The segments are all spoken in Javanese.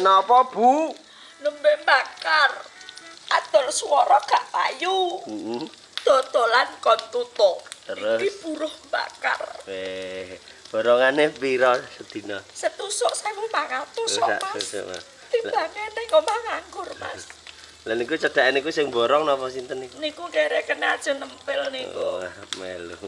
napa, Bu? Nembe bakar. Adol swara gak payu. Heeh. Dodolan kon tutuk. Terus? Iki buruh bakar. Eh, borongane pira sedina? Setusuk 1500 sok, Sak Mas. tusuk, Mas. Timbangane omah nganggur, Mas. Lah niku cedhake niku sing borong napa sinten niku? Niku kere kena aja nempel niku. Oh, melu.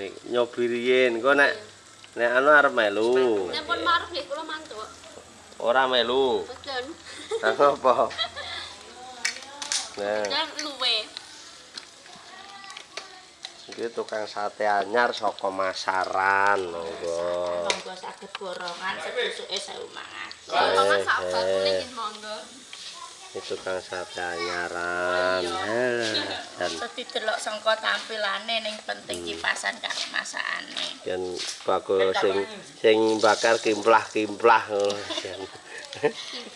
Nek nyobi riyin, kok nek nek anu arep melu. Nek pun maruf nggih kula mantuk. Ora melu. Lah apa? Nah, Dan luwe. iki tukang sate anyar saka Masaran, monggo. Monggo saged borongan setusuke 1500. Ya mama sak eh. bakule nggih monggo. Iki tukang sate anyaran. Halah, Dan Dadi delok sangka tampilane ning penting kipasan karo masakane. yen bakul sing sing bakar kimplah-kimplah ngono. Jan.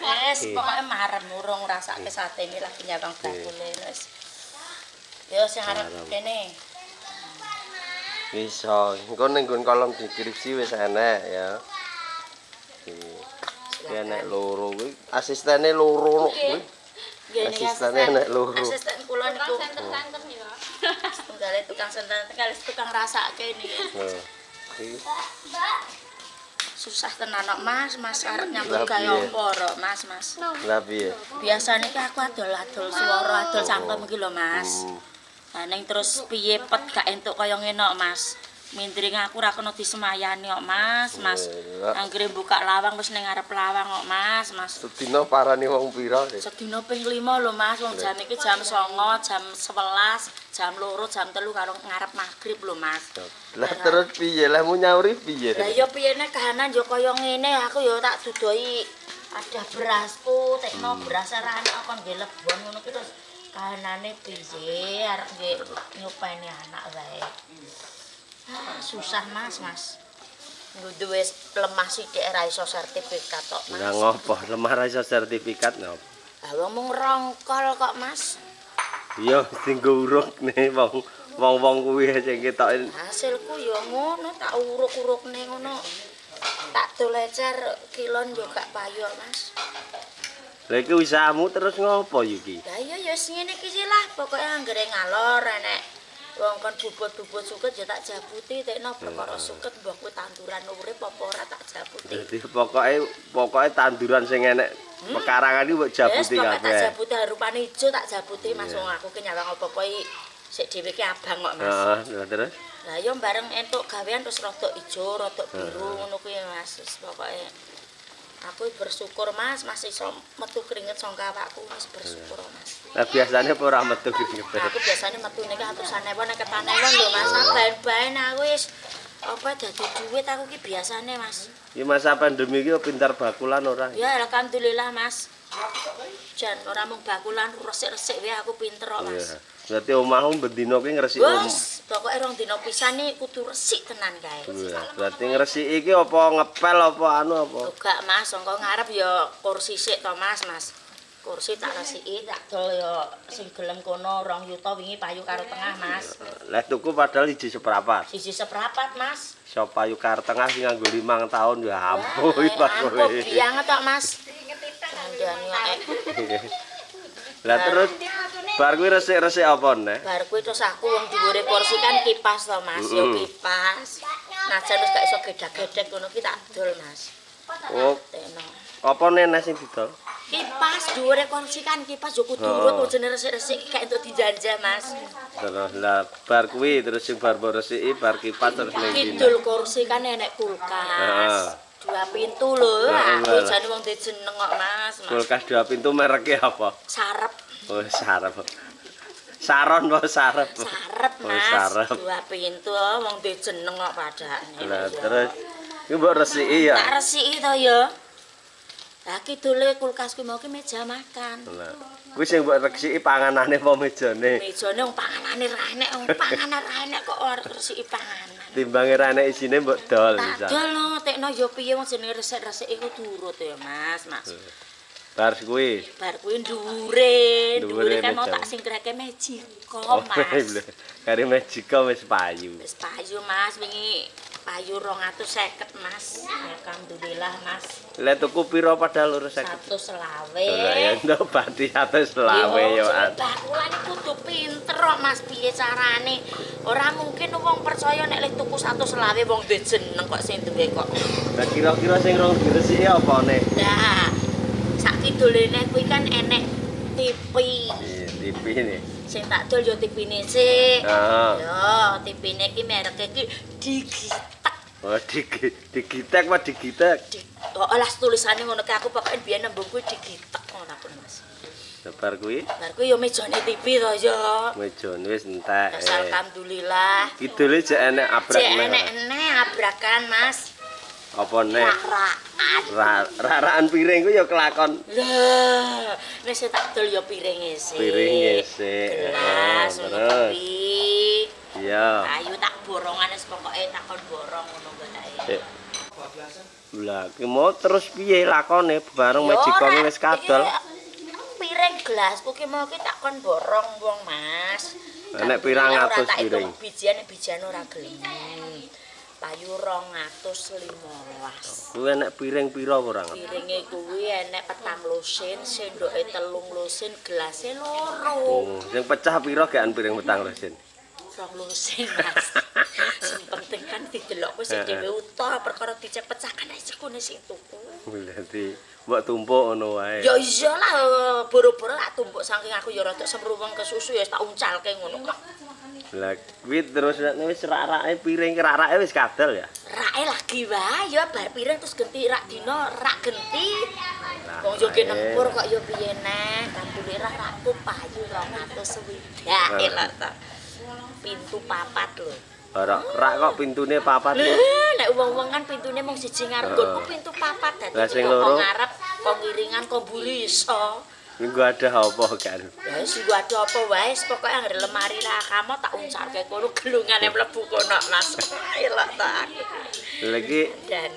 Wes, pokoke marem urung ngrasake sate ini lagi nyawang bakule wis. Yo sing arep kene. Bisa, engko ning kolom deskripsi wis enek ya. Iki enek loro kuwi, asistene loro kuwi. Nggih Asistene enek loro. Asisten kula niku Senter-senter ya. tunggale tukang senten kali tukang rasake niki. Susah tenan kok Mas, Mas arep nyambut Lah, gawe apa Mas, Mas. lha piye? Biasane ki aku adol-adol swara, adol cangkem iki lho, Mas. Hmm. Lah ning terus piye pet gak entuk kaya ngene kok, Mas. Mindring aku ra kena disemayani kok, Mas, Mas. Anggere buka lawang wis ning ngarep lawang kok, Mas, Mas. sedina parani wong pira? Sedina ping 5 lho, Mas. Wong jam iki jam 09, jam 11, jam 2, jam 3 karo ngarep maghrib lho, Mas. Lah terus piye? Lah mu nyauri piye? Lah ya piye nek kahanan yo kaya ngene, aku yo tak dudoi ada berasku, tekno beras ra enak kon nggih lebon ngono ki terus kahanane piye arep nggih nyupeni anak wae. Ah, susah Mas, Mas. Wis lemah sithik ra iso sertifikat tok, Mas. Lah ngopo? Lemah ra iso sertifikat ngopo? Ah wong mung rongkol kok, Mas. Iya, tinggo uruk nih wong wong-wong kuwi sing ketoke. Hasilku yo ngono, tak uruk-urukne ngono. Tak dolecer kilon yo gak payu, Mas. Lah iki usahamu terus ngopo iki? Lah iya ya sing ngene iki lah, pokoke anggere ngalor enek wong kon bubut-bubut suket ya tak jabuti tekno perkara suket mbok kuwi tanduran urip apa ora tak jabuti. Dadi pokoke pokoke tanduran sing enek pekarangan iki mbok jabuti pokoke tak kabeh. jabuti harupane ijo tak jabuti Mas wong aku ki nyawang apa-apa iki sik dhewe ki abang kok Mas. Heeh, terus Lah yo bareng entuk gawean terus rada ijo, rada biru ngono kuwi Mas. Pokoke aku bersyukur Mas masih iso metu keringet saka awakku wis bersyukur Mas. lah biasanya apa ora metu iki. Aku biasanya metu niki atusan ewu nek ketanewon lho Mas. Baen-baen aku wis apa dadi duit aku ki biasane Mas. Iki masa pandemi iki pintar bakulan ora? Ya alhamdulillah Mas. Jan ora mung bakulan resik-resik wae aku pinter kok Mas. Berarti omahmu bendino ki ngresiki omah. Bos, pokoke rong dina pisan iki kudu resik tenan kae. Berarti ngresiki iki apa ngepel apa anu apa? Enggak Mas, sangka ngarep ya kursi sik to Mas, Mas. Kursi tak resiki, tak dol ya sing gelem kono 2 yuta wingi payu karo tengah Mas. Lah tuku padahal siji seprapat. Siji seprapat Mas. Sop payu kar tengah sing nganggo 5 tahun ya ampun iki Ampun bakule. banget tok Mas. Lah terus bar kuwi resik-resik apa neh? Bar kuwi terus aku wong dhuwure kursi kan kipas to Mas, yo kipas. Najan wis gak iso gedak-gedek ngono ki tak dol Mas. Oh, apa nenek sing didol? Kipas dhuwure kursi kan kipas yo kudu Oh. urut jenenge resik-resik gak entuk dijajah Mas. Terus lah bar kuwi terus sing bar mbok resiki bar kipas terus ning dina. Kidul kursi kan enek kulkas. Dua pintu lho. Aku jane wong dijeneng kok Mas. Kulkas dua pintu mereknya apa? Sarep, Oh, sarep. Saron apa sarep? sarep Oh, Mas. sarep. Dua pintu oh, wong dijeneng kok padane. Lah terus iki mbok resiki ya. Tak resiki to ya. Lah kidule kulkas kuwi mau ki meja makan. Lah kuwi sing mbok resiki panganane apa mejane? Mejane wong panganane ra enek, wong panganan ra enek kok ora resiki panganan. Timbange ra enek isine mbok dol Tak bisa. dol no, tekno ya piye wong jenenge resik-resik iku turut ya Mas, Mas. Bar kuwi. Bar kuwi ndure, Ndure ndure kan mau tak singkreke mejiko, Oh, Mas. Kari Magica wis payu. Wis payu Mas wingi payu 250 Mas. Alhamdulillah Mas. Lek tuku piro padahal lurus. Satu selawe. Dolan ndok bati satu selawe yo. jeneng Bakulan iki kudu pinter kok Mas piye carane. Ora mungkin wong percaya nek lek tuku satu selawe wong duwe jeneng kok sing duwe kok. Lah kira-kira sing rong diresiki apa ne? Nah, sak kidulene kuwi kan enek. Iya, TV ini. Sing tak dol yo TV-ne sik. Yo, TV-ne iki mereke iki Digitek. Oh, digi digitek apa digitek? Di, oh, tulisane ngono ki aku pokoke biyen nembung kuwi Digitek ngono aku Mas. Sebar kuwi Bar kuwi yo mejane TV to yo. mejon wis entek. Wis alhamdulillah. Kidule jek enek abrak neh. enek-enek abrakan Mas. Apa neh? Rak-rakan. Ra- Rarakan piring ku ya kelakon Lah, wis tak dol yo piringe sik. Piringe sik. Gelas ngono terus? Iya. Ayu tak borongan wis pokoke takon borong ngono. Sik. Lah, ki mau terus piye lakone bareng ora. wis kadol. Piring gelasku ki mau ki takon borong wong Mas. Enek pirang atus tak piring? hitung Bijian bijian ora gelem. Payu 215. Kuwi enek piring pira ora. Piringe kuwi enek petang lusin, sendoke telung lusin, gelasnya loro. Oh, sing pecah pira gekan piring petang lusin? Rong lusin, Mas. Sing penting kan didelok kuwi sing dhewe utuh perkara dicek pecah kan ae kene sing tuku. Berarti mbok tumpuk ngono wae. Ya iyalah boro-boro tak tumpuk saking aku ya rada semruweng ke susu ya tak uncalke ngono kok. Lah kuwi terus wis rak-rake piring rak-rake wis kadol ya. Rake lagi wae ya bar piring terus genti rak dino rak genti. Wong yo wae. nempur kok yo piye neh, kabule rak rakku payu 200 swidak elok to. Pintu papat lho. Ora rak kok pintune papat kok. Eh, nek wong-wong kan pintune mung siji ngarep, nggonku pintu papat dadi Lah, sing kok loro? ngarep, kok ngiringan, kok mburi iso. Minggu ada apa kan? Ya wis gua ada apa wae, pokoke anggere lemari ra kamu tak uncalke kono gelungane mlebu kono Mas. Elok to aku. Lagi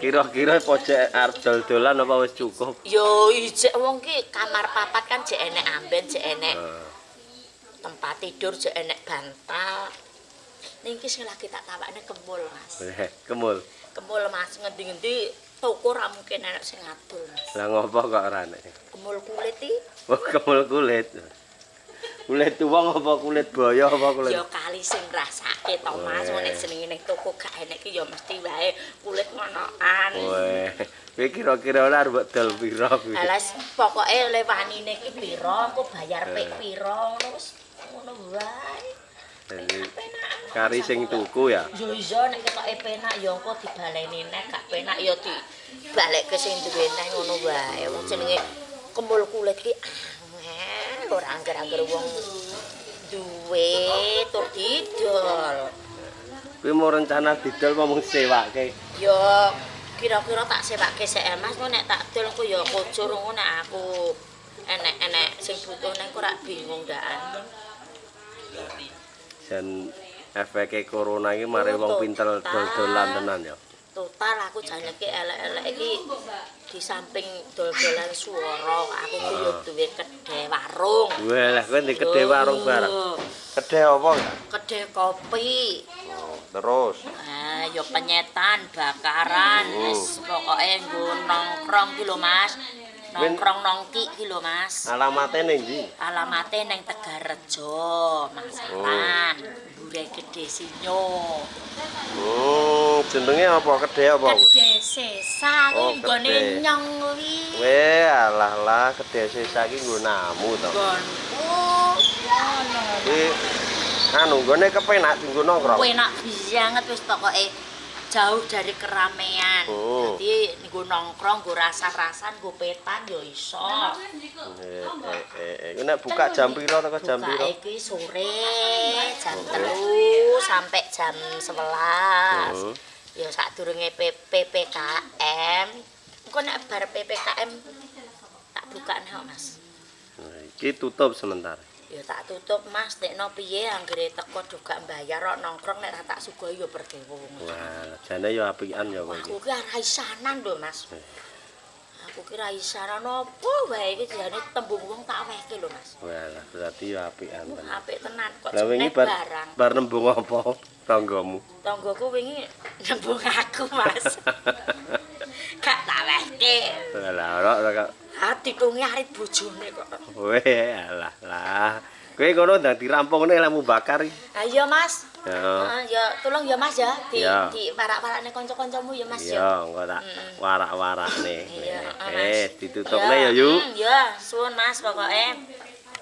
kira-kira pojok arep dol-dolan apa wis cukup? Yo ijek wong ki kamar papat kan jek enek amben, jek enek tempat tidur, jek enek bantal. Ning ki sing lagi tak tawakne kemul, Mas. eh, Kemul. Kemul Mas ngendi-ngendi toko ra mungkin enek sing ngadul, Mas. Lah ngopo kok ora nek? Kemul kulit iki Oh, kemul kulit. Kulit tuwong apa kulit boyo apa kulit? ya kali sing rasake to Mas, ngene jenenge ning toko gak enek ki ya mesti wae kulit ngonoan. Weh, kowe kira-kira ora arep dol pira kuwi? Alas pokoke lewanine ki pira, aku bayar pek pira ngono wis ngono wae. Jadi kari sing tuku ya. Yo iya nek ketoke penak ya engko dibaleni nek gak penak ya dibalekke sing duwe neh ngono wae. Wong jenenge kemul kulit ki angel ora angger-angger wong duwe tur didol. Kuwi mau rencana didol mung sewake? Ya kira-kira tak sewake sik eh, Mas, kok nek tak dol ku ya kujur ngono nek aku enek-enek sing butuh nek ora bingung daan. Jan efeke corona iki mari wong pinter dol-dolan tenan ya. Total aku janjake elek-elek iki di samping dol-dolan swara, aku ku yo duwe kedhe warung. Wah, lah kowe ndek kedhe warung bareng. Kedhe apa ya? Kedhe kopi. Oh, terus Ah, yo penyetan, bakaran, wis pokoke nggo nongkrong ki lho Mas. Nongkrong nongki ki lho Mas. alamate ning ndi? Alamate neng Tegarrejo, Masalan, Mbure Gede Sinyo. Oh, jenenge apa? Kedhe apa? Gede Sesa Oh, kuwi nggone Kedhe. nyong kuwi. Weh, alah lah kedhe sisa iki nggo namu to. Gonku. Kuwi anu nggone kepenak dienggo nongkrong. Enak banget wis pokoke jauh dari keramaian. Oh. Jadi nggo nongkrong, nggo rasa-rasan, nggo petan yo iso. Eh, eh, eh, eh. Nek buka jam pira teko jam Buka pira? iki sore jam telu sampai jam 11. Hmm. Ya sadurunge PPKM. Engko nek bar PPKM tak bukane kok, Mas. Nah, Iki tutup sementara. Ya tak tutup Mas, tekno piye anggere teko gak mbayar kok nongkrong nek ra tak sugih ya berdewo. Wah, jane ya apian ya kowe. Aku ki arah isanan lho, Mas. aku kira isaran apa wae iki jane tembung wong tak wehke lho Mas. Walah, berarti ya apikan Uh, tenan. apik tenan kok Lah wingi bar bar nembung apa tanggamu? Tanggoku wingi nembung aku Mas. Gak tak wehke. Ora ora Hati tungi arit bojone kok. Weh, alah lah. Kowe ngono ndang dirampung nih lemu bakar iki. Iya Mas. Ya. Ah, ya tolong ya Mas ya di Ya. di parak-parakne kanca-kancamu ya Mas ya. Iya, engko tak warak-warak nih. Iya, Eh, Mas. ditutupne ya, Yu. mm, Ya, suwun Mas pokoke.